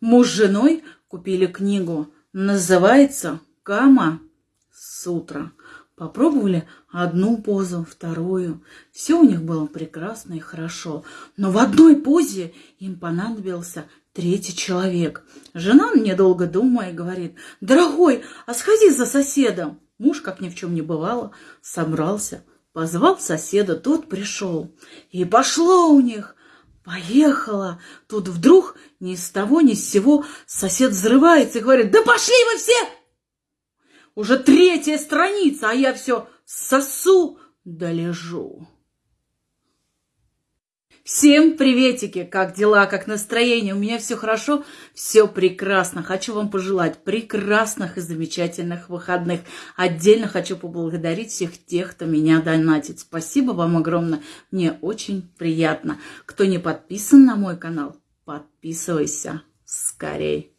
Муж с женой купили книгу. Называется «Кама Сутра». Попробовали одну позу, вторую. Все у них было прекрасно и хорошо. Но в одной позе им понадобился третий человек. Жена, недолго думая, говорит, «Дорогой, а сходи за соседом». Муж, как ни в чем не бывало, собрался, позвал соседа, тот пришел. И пошло у них, поехала. Тут вдруг ни с того ни с сего сосед взрывается и говорит, «Да пошли вы все!» Уже третья страница, а я все сосу да. Всем приветики! Как дела, как настроение? У меня все хорошо, все прекрасно. Хочу вам пожелать прекрасных и замечательных выходных. Отдельно хочу поблагодарить всех тех, кто меня донатит. Спасибо вам огромное, мне очень приятно. Кто не подписан на мой канал, подписывайся скорей.